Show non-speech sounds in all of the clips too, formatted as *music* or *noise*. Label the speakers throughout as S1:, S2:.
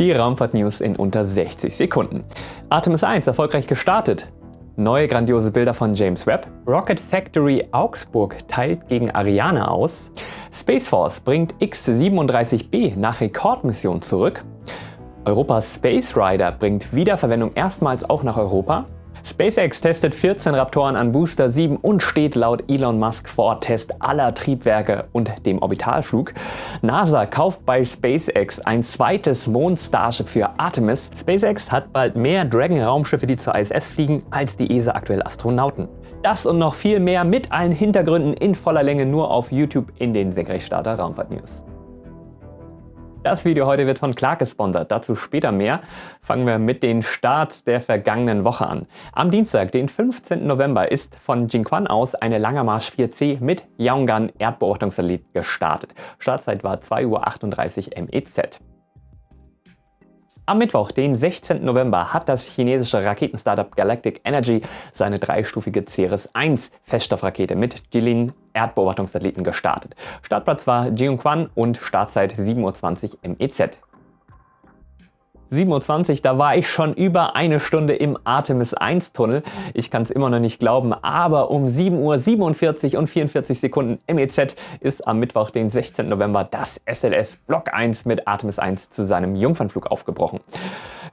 S1: Die Raumfahrt-News in unter 60 Sekunden. Artemis 1 erfolgreich gestartet. Neue grandiose Bilder von James Webb. Rocket Factory Augsburg teilt gegen Ariane aus. Space Force bringt X-37B nach Rekordmission zurück. Europas Space Rider bringt Wiederverwendung erstmals auch nach Europa. SpaceX testet 14 Raptoren an Booster 7 und steht laut Elon Musk vor Test aller Triebwerke und dem Orbitalflug. NASA kauft bei SpaceX ein zweites Mond-Starship für Artemis. SpaceX hat bald mehr Dragon-Raumschiffe, die zur ISS fliegen, als die ESA aktuell Astronauten. Das und noch viel mehr mit allen Hintergründen in voller Länge nur auf YouTube in den Senkrechtstarter Raumfahrt News. Das Video heute wird von Clark gesponsert, dazu später mehr. Fangen wir mit den Starts der vergangenen Woche an. Am Dienstag, den 15. November, ist von Jinquan aus eine Langermarsch 4C mit Yaongan Erdbeobachtungssatellit gestartet. Startzeit war 2.38 Uhr MEZ. Am Mittwoch, den 16. November, hat das chinesische Raketenstartup Galactic Energy seine dreistufige Ceres-1 Feststoffrakete mit Jilin Erdbeobachtungssatelliten gestartet. Startplatz war Jiuquan und Startzeit 7.20 Uhr MEZ. 7.20 da war ich schon über eine Stunde im Artemis 1 Tunnel. Ich kann es immer noch nicht glauben, aber um 7.47 Uhr und 44 Sekunden MEZ ist am Mittwoch, den 16. November, das SLS Block 1 mit Artemis 1 zu seinem Jungfernflug aufgebrochen.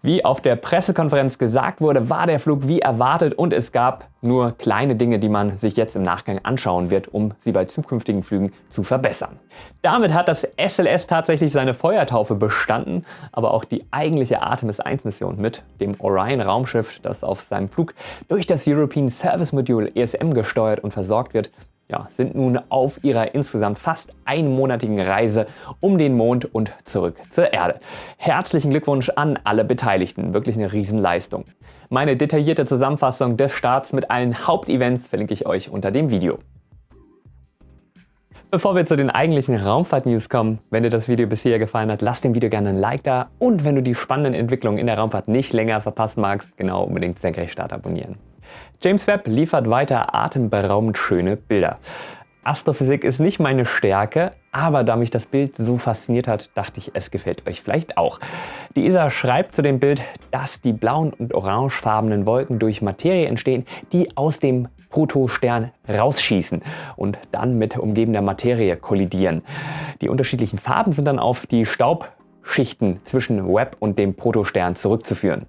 S1: Wie auf der Pressekonferenz gesagt wurde, war der Flug wie erwartet und es gab nur kleine Dinge, die man sich jetzt im Nachgang anschauen wird, um sie bei zukünftigen Flügen zu verbessern. Damit hat das SLS tatsächlich seine Feuertaufe bestanden, aber auch die eigentliche Artemis 1 Mission mit dem Orion Raumschiff, das auf seinem Flug durch das European Service Module ESM gesteuert und versorgt wird, ja, sind nun auf ihrer insgesamt fast einmonatigen Reise um den Mond und zurück zur Erde. Herzlichen Glückwunsch an alle Beteiligten, wirklich eine Riesenleistung. Meine detaillierte Zusammenfassung des Starts mit allen Hauptevents verlinke ich euch unter dem Video. Bevor wir zu den eigentlichen Raumfahrt-News kommen, wenn dir das Video bisher gefallen hat, lass dem Video gerne ein Like da und wenn du die spannenden Entwicklungen in der Raumfahrt nicht länger verpassen magst, genau unbedingt Senkrechtstart abonnieren. James Webb liefert weiter atemberaubend schöne Bilder. Astrophysik ist nicht meine Stärke, aber da mich das Bild so fasziniert hat, dachte ich, es gefällt euch vielleicht auch. Die ESA schreibt zu dem Bild, dass die blauen und orangefarbenen Wolken durch Materie entstehen, die aus dem Protostern rausschießen und dann mit umgebender Materie kollidieren. Die unterschiedlichen Farben sind dann auf die Staub Schichten zwischen Webb und dem Protostern zurückzuführen.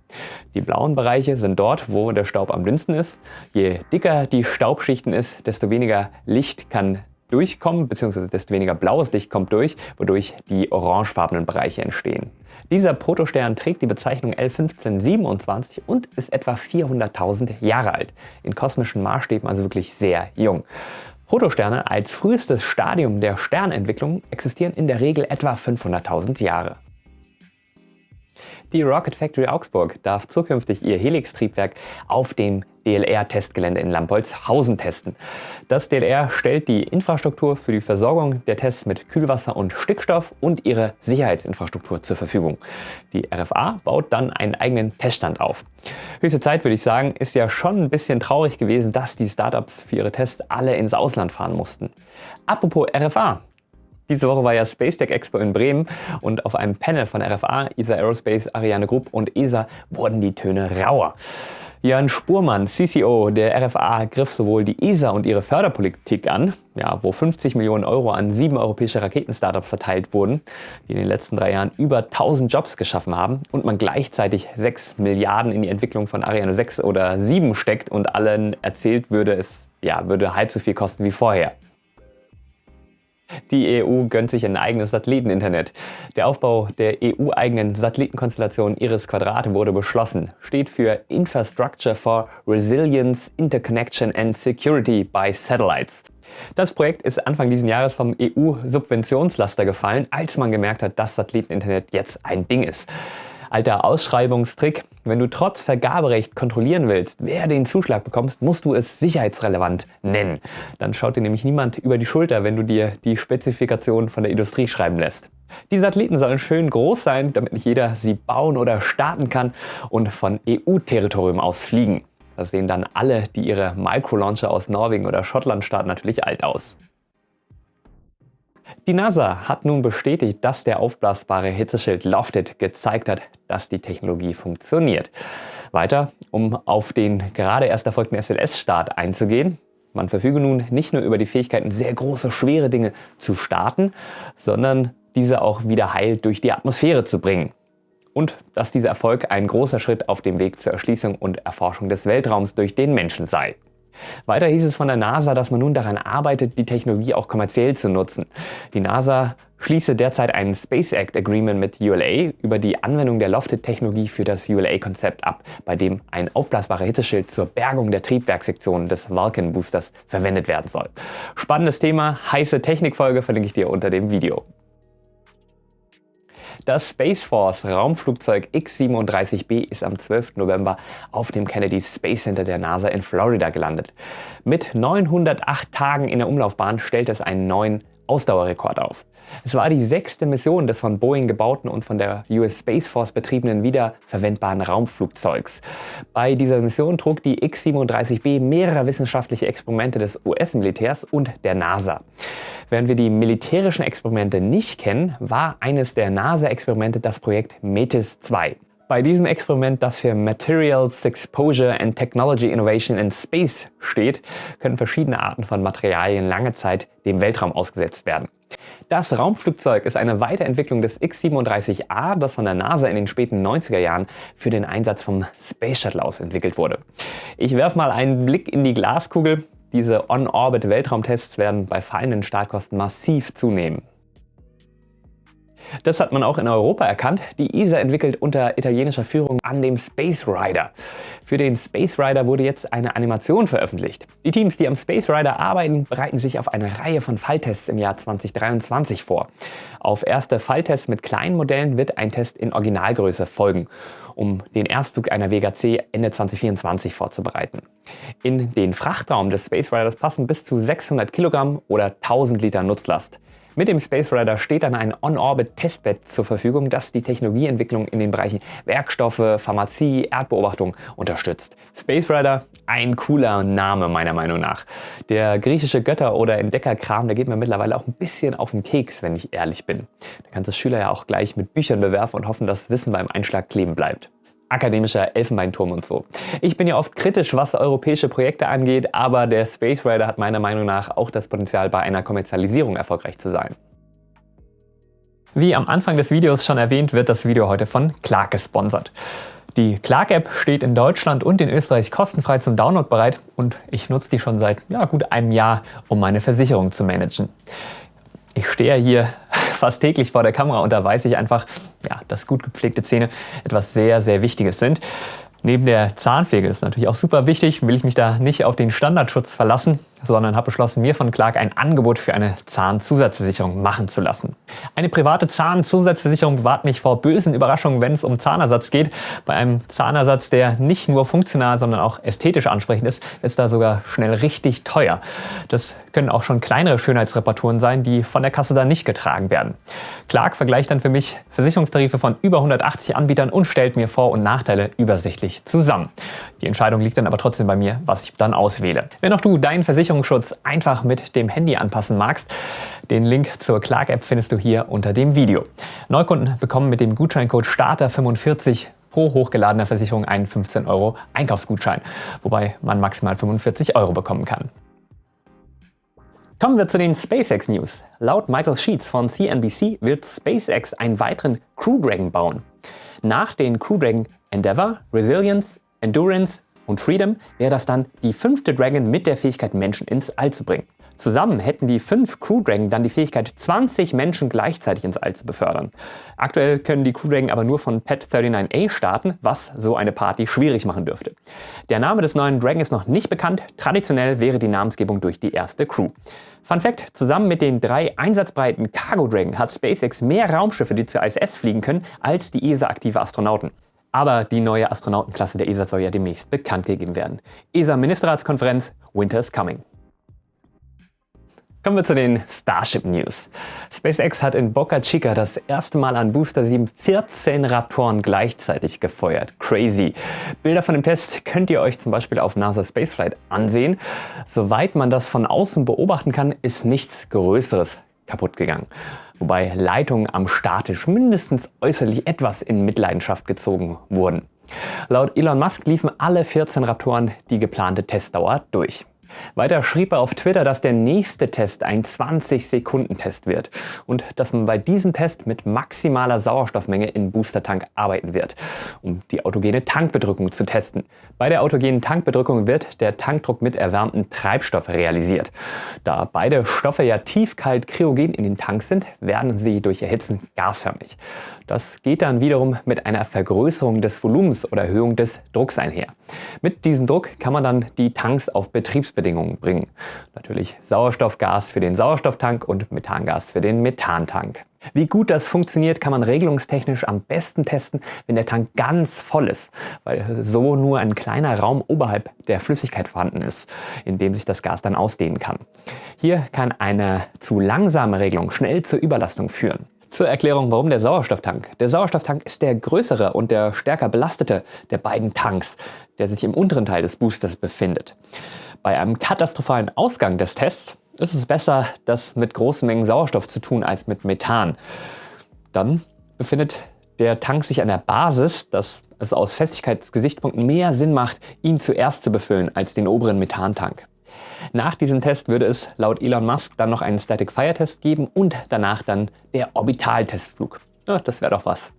S1: Die blauen Bereiche sind dort, wo der Staub am dünnsten ist. Je dicker die Staubschichten ist, desto weniger Licht kann durchkommen, beziehungsweise desto weniger blaues Licht kommt durch, wodurch die orangefarbenen Bereiche entstehen. Dieser Protostern trägt die Bezeichnung L1527 und ist etwa 400.000 Jahre alt. In kosmischen Maßstäben also wirklich sehr jung. Protosterne als frühestes Stadium der Sternentwicklung existieren in der Regel etwa 500.000 Jahre. Die Rocket Factory Augsburg darf zukünftig ihr Helix-Triebwerk auf dem DLR-Testgelände in Lampolzhausen testen. Das DLR stellt die Infrastruktur für die Versorgung der Tests mit Kühlwasser und Stickstoff und ihre Sicherheitsinfrastruktur zur Verfügung. Die RFA baut dann einen eigenen Teststand auf. Höchste Zeit würde ich sagen, ist ja schon ein bisschen traurig gewesen, dass die Startups für ihre Tests alle ins Ausland fahren mussten. Apropos RFA, diese Woche war ja Space Tech Expo in Bremen und auf einem Panel von RFA, ESA Aerospace, Ariane Group und ESA wurden die Töne rauer. Jörn Spurmann, CCO der RFA, griff sowohl die ESA und ihre Förderpolitik an, ja, wo 50 Millionen Euro an sieben europäische Raketenstartups verteilt wurden, die in den letzten drei Jahren über 1000 Jobs geschaffen haben und man gleichzeitig 6 Milliarden in die Entwicklung von Ariane 6 oder 7 steckt und allen erzählt würde, es ja, würde halb so viel kosten wie vorher. Die EU gönnt sich ein eigenes Satelliteninternet. Der Aufbau der EU-eigenen Satellitenkonstellation Iris Quadrate wurde beschlossen, steht für Infrastructure for Resilience, Interconnection and Security by Satellites. Das Projekt ist Anfang dieses Jahres vom EU-Subventionslaster gefallen, als man gemerkt hat, dass Satelliteninternet jetzt ein Ding ist. Alter Ausschreibungstrick, wenn du trotz Vergaberecht kontrollieren willst, wer den Zuschlag bekommst, musst du es sicherheitsrelevant nennen. Dann schaut dir nämlich niemand über die Schulter, wenn du dir die Spezifikation von der Industrie schreiben lässt. Die Satelliten sollen schön groß sein, damit nicht jeder sie bauen oder starten kann und von EU-Territorium aus fliegen. Das sehen dann alle, die ihre Microlauncher aus Norwegen oder Schottland starten, natürlich alt aus. Die NASA hat nun bestätigt, dass der aufblasbare Hitzeschild Lofted gezeigt hat, dass die Technologie funktioniert. Weiter, um auf den gerade erst erfolgten SLS-Start einzugehen. Man verfüge nun nicht nur über die Fähigkeiten, sehr große, schwere Dinge zu starten, sondern diese auch wieder heil durch die Atmosphäre zu bringen. Und dass dieser Erfolg ein großer Schritt auf dem Weg zur Erschließung und Erforschung des Weltraums durch den Menschen sei. Weiter hieß es von der NASA, dass man nun daran arbeitet, die Technologie auch kommerziell zu nutzen. Die NASA schließe derzeit ein Space Act Agreement mit ULA über die Anwendung der Lofted-Technologie für das ULA-Konzept ab, bei dem ein aufblasbarer Hitzeschild zur Bergung der Triebwerkssektion des Vulcan-Boosters verwendet werden soll. Spannendes Thema, heiße Technikfolge verlinke ich dir unter dem Video. Das Space Force Raumflugzeug X-37B ist am 12. November auf dem Kennedy Space Center der NASA in Florida gelandet. Mit 908 Tagen in der Umlaufbahn stellt es einen neuen Ausdauerrekord auf. Es war die sechste Mission des von Boeing gebauten und von der US Space Force betriebenen wiederverwendbaren Raumflugzeugs. Bei dieser Mission trug die X-37B mehrere wissenschaftliche Experimente des US-Militärs und der NASA. Während wir die militärischen Experimente nicht kennen, war eines der NASA-Experimente das Projekt METIS 2. Bei diesem Experiment, das für Materials Exposure and Technology Innovation in Space steht, können verschiedene Arten von Materialien lange Zeit dem Weltraum ausgesetzt werden. Das Raumflugzeug ist eine Weiterentwicklung des X-37A, das von der NASA in den späten 90er Jahren für den Einsatz vom Space Shuttle aus entwickelt wurde. Ich werfe mal einen Blick in die Glaskugel. Diese On-Orbit-Weltraumtests werden bei fallenden Startkosten massiv zunehmen. Das hat man auch in Europa erkannt. Die ESA entwickelt unter italienischer Führung an dem Space Rider. Für den Space Rider wurde jetzt eine Animation veröffentlicht. Die Teams, die am Space Rider arbeiten, bereiten sich auf eine Reihe von Falltests im Jahr 2023 vor. Auf erste Falltests mit kleinen Modellen wird ein Test in Originalgröße folgen, um den Erstflug einer Vega C Ende 2024 vorzubereiten. In den Frachtraum des Space Riders passen bis zu 600 Kilogramm oder 1000 Liter Nutzlast. Mit dem Space Rider steht dann ein On-Orbit-Testbett zur Verfügung, das die Technologieentwicklung in den Bereichen Werkstoffe, Pharmazie, Erdbeobachtung unterstützt. Space Rider, ein cooler Name meiner Meinung nach. Der griechische Götter- oder Entdeckerkram, der geht mir mittlerweile auch ein bisschen auf den Keks, wenn ich ehrlich bin. Da kannst du Schüler ja auch gleich mit Büchern bewerfen und hoffen, dass Wissen beim Einschlag kleben bleibt akademischer Elfenbeinturm und so. Ich bin ja oft kritisch, was europäische Projekte angeht, aber der Space Rider hat meiner Meinung nach auch das Potenzial, bei einer Kommerzialisierung erfolgreich zu sein. Wie am Anfang des Videos schon erwähnt, wird das Video heute von Clark gesponsert. Die Clark-App steht in Deutschland und in Österreich kostenfrei zum Download bereit und ich nutze die schon seit ja, gut einem Jahr, um meine Versicherung zu managen. Ich stehe hier *laughs* fast täglich vor der Kamera und da weiß ich einfach, ja, dass gut gepflegte Zähne etwas sehr, sehr Wichtiges sind. Neben der Zahnpflege ist natürlich auch super wichtig, will ich mich da nicht auf den Standardschutz verlassen, sondern habe beschlossen, mir von Clark ein Angebot für eine Zahnzusatzversicherung machen zu lassen. Eine private Zahnzusatzversicherung bewahrt mich vor bösen Überraschungen, wenn es um Zahnersatz geht. Bei einem Zahnersatz, der nicht nur funktional, sondern auch ästhetisch ansprechend ist, ist da sogar schnell richtig teuer. Das können auch schon kleinere Schönheitsreparaturen sein, die von der Kasse dann nicht getragen werden. Clark vergleicht dann für mich Versicherungstarife von über 180 Anbietern und stellt mir Vor- und Nachteile übersichtlich zusammen. Die Entscheidung liegt dann aber trotzdem bei mir, was ich dann auswähle. Wenn auch du deinen Versicherungsschutz einfach mit dem Handy anpassen magst, den Link zur Clark-App findest du hier unter dem Video. Neukunden bekommen mit dem Gutscheincode STARTER45 pro hochgeladener Versicherung einen 15 Euro Einkaufsgutschein, wobei man maximal 45 Euro bekommen kann. Kommen wir zu den SpaceX News. Laut Michael Sheets von CNBC wird SpaceX einen weiteren Crew Dragon bauen. Nach den Crew Dragon Endeavour, Resilience, Endurance und Freedom wäre das dann die fünfte Dragon mit der Fähigkeit, Menschen ins All zu bringen. Zusammen hätten die fünf Crew Dragon dann die Fähigkeit, 20 Menschen gleichzeitig ins All zu befördern. Aktuell können die Crew Dragon aber nur von Pet 39A starten, was so eine Party schwierig machen dürfte. Der Name des neuen Dragon ist noch nicht bekannt. Traditionell wäre die Namensgebung durch die erste Crew. Fun Fact, zusammen mit den drei einsatzbreiten Cargo Dragon hat SpaceX mehr Raumschiffe, die zur ISS fliegen können, als die ESA-aktive Astronauten. Aber die neue Astronautenklasse der ESA soll ja demnächst bekannt gegeben werden. ESA-Ministerratskonferenz, Winter is coming. Kommen wir zu den Starship News. SpaceX hat in Boca Chica das erste Mal an Booster 7 14 Raptoren gleichzeitig gefeuert. Crazy. Bilder von dem Test könnt ihr euch zum Beispiel auf NASA Spaceflight ansehen. Soweit man das von außen beobachten kann, ist nichts Größeres kaputt gegangen. Wobei Leitungen am Statisch mindestens äußerlich etwas in Mitleidenschaft gezogen wurden. Laut Elon Musk liefen alle 14 Raptoren die geplante Testdauer durch. Weiter schrieb er auf Twitter, dass der nächste Test ein 20-Sekunden-Test wird und dass man bei diesem Test mit maximaler Sauerstoffmenge im Boostertank arbeiten wird, um die autogene Tankbedrückung zu testen. Bei der autogenen Tankbedrückung wird der Tankdruck mit erwärmtem Treibstoff realisiert. Da beide Stoffe ja tiefkalt kryogen in den Tanks sind, werden sie durch Erhitzen gasförmig. Das geht dann wiederum mit einer Vergrößerung des Volumens oder Erhöhung des Drucks einher. Mit diesem Druck kann man dann die Tanks auf Betriebsbedingungen Betriebsbedingungen bringen. Natürlich Sauerstoffgas für den Sauerstofftank und Methangas für den Methantank. Wie gut das funktioniert, kann man regelungstechnisch am besten testen, wenn der Tank ganz voll ist, weil so nur ein kleiner Raum oberhalb der Flüssigkeit vorhanden ist, in dem sich das Gas dann ausdehnen kann. Hier kann eine zu langsame Regelung schnell zur Überlastung führen. Zur Erklärung, warum der Sauerstofftank. Der Sauerstofftank ist der größere und der stärker belastete der beiden Tanks, der sich im unteren Teil des Boosters befindet. Bei einem katastrophalen Ausgang des Tests ist es besser, das mit großen Mengen Sauerstoff zu tun als mit Methan. Dann befindet der Tank sich an der Basis, dass es aus Festigkeitsgesichtspunkten mehr Sinn macht, ihn zuerst zu befüllen als den oberen Methantank. Nach diesem Test würde es laut Elon Musk dann noch einen Static Fire Test geben und danach dann der Orbitaltestflug. Ja, das wäre doch was.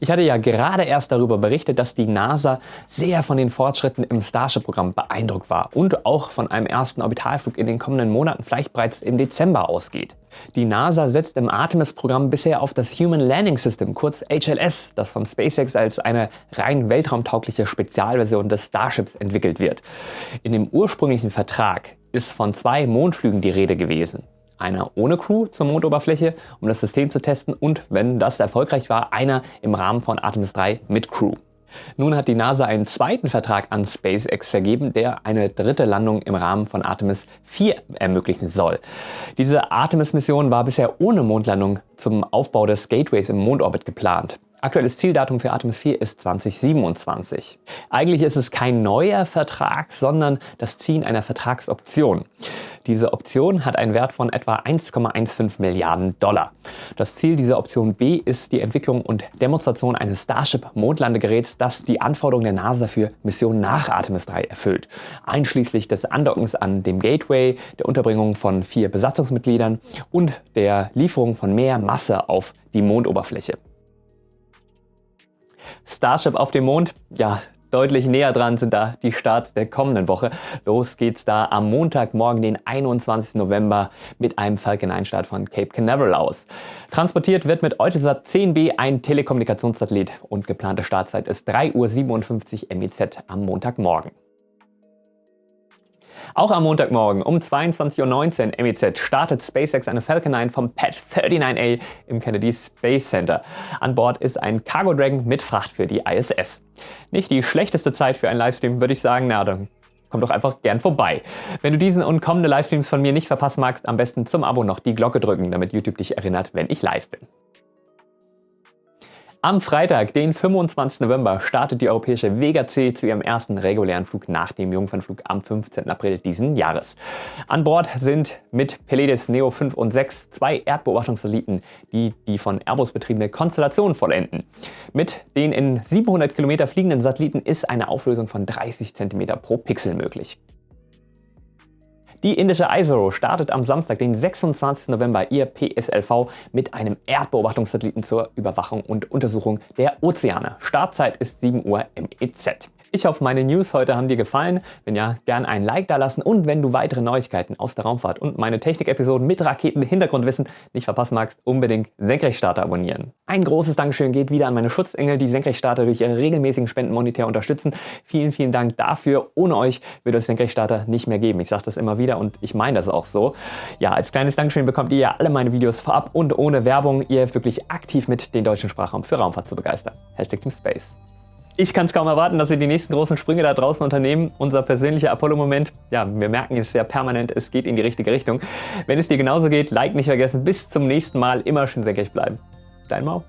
S1: Ich hatte ja gerade erst darüber berichtet, dass die NASA sehr von den Fortschritten im Starship-Programm beeindruckt war und auch von einem ersten Orbitalflug in den kommenden Monaten vielleicht bereits im Dezember ausgeht. Die NASA setzt im Artemis-Programm bisher auf das Human Landing System, kurz HLS, das von SpaceX als eine rein weltraumtaugliche Spezialversion des Starships entwickelt wird. In dem ursprünglichen Vertrag ist von zwei Mondflügen die Rede gewesen einer ohne Crew zur Mondoberfläche, um das System zu testen und, wenn das erfolgreich war, einer im Rahmen von Artemis 3 mit Crew. Nun hat die NASA einen zweiten Vertrag an SpaceX vergeben, der eine dritte Landung im Rahmen von Artemis 4 ermöglichen soll. Diese Artemis-Mission war bisher ohne Mondlandung zum Aufbau des Gateways im Mondorbit geplant. Aktuelles Zieldatum für Artemis 4 ist 2027. Eigentlich ist es kein neuer Vertrag, sondern das Ziehen einer Vertragsoption. Diese Option hat einen Wert von etwa 1,15 Milliarden Dollar. Das Ziel dieser Option B ist die Entwicklung und Demonstration eines Starship-Mondlandegeräts, das die Anforderungen der NASA für Missionen nach Artemis 3 erfüllt, einschließlich des Andockens an dem Gateway, der Unterbringung von vier Besatzungsmitgliedern und der Lieferung von mehr Masse auf die Mondoberfläche. Starship auf dem Mond, ja, deutlich näher dran sind da die Starts der kommenden Woche. Los geht's da am Montagmorgen, den 21. November mit einem Falcon 9 Start von Cape Canaveral aus. Transportiert wird mit Eutelsat 10B ein Telekommunikationssatellit und geplante Startzeit ist 3.57 Uhr MEZ am Montagmorgen. Auch am Montagmorgen um 22.19 Uhr MEZ startet SpaceX eine Falcon 9 vom Pad 39A im Kennedy Space Center. An Bord ist ein Cargo Dragon mit Fracht für die ISS. Nicht die schlechteste Zeit für einen Livestream, würde ich sagen, na dann komm doch einfach gern vorbei. Wenn du diesen und kommende Livestreams von mir nicht verpassen magst, am besten zum Abo noch die Glocke drücken, damit YouTube dich erinnert, wenn ich live bin. Am Freitag, den 25. November, startet die europäische Vega C zu ihrem ersten regulären Flug nach dem Jungfernflug am 15. April diesen Jahres. An Bord sind mit Peledes Neo 5 und 6 zwei Erdbeobachtungssatelliten, die die von Airbus betriebene Konstellation vollenden. Mit den in 700 Kilometer fliegenden Satelliten ist eine Auflösung von 30 cm pro Pixel möglich. Die indische ISRO startet am Samstag, den 26. November, ihr PSLV mit einem Erdbeobachtungssatelliten zur Überwachung und Untersuchung der Ozeane. Startzeit ist 7 Uhr MEZ. Ich hoffe, meine News heute haben dir gefallen. Wenn ja, gern ein Like da lassen und wenn du weitere Neuigkeiten aus der Raumfahrt und meine Technik-Episoden mit Raketen-Hintergrundwissen nicht verpassen magst, unbedingt Senkrechtstarter abonnieren. Ein großes Dankeschön geht wieder an meine Schutzengel, die Senkrechtstarter durch ihre regelmäßigen Spenden monetär unterstützen. Vielen, vielen Dank dafür. Ohne euch würde es Senkrechtstarter nicht mehr geben. Ich sage das immer wieder und ich meine das auch so. Ja, als kleines Dankeschön bekommt ihr ja alle meine Videos vorab und ohne Werbung. Ihr helft wirklich aktiv mit, den deutschen Sprachraum für Raumfahrt zu begeistern. Hashtag Team Space. Ich kann es kaum erwarten, dass wir die nächsten großen Sprünge da draußen unternehmen. Unser persönlicher Apollo-Moment, ja, wir merken es sehr permanent, es geht in die richtige Richtung. Wenn es dir genauso geht, Like nicht vergessen. Bis zum nächsten Mal, immer schön senkrecht bleiben. Dein Mau.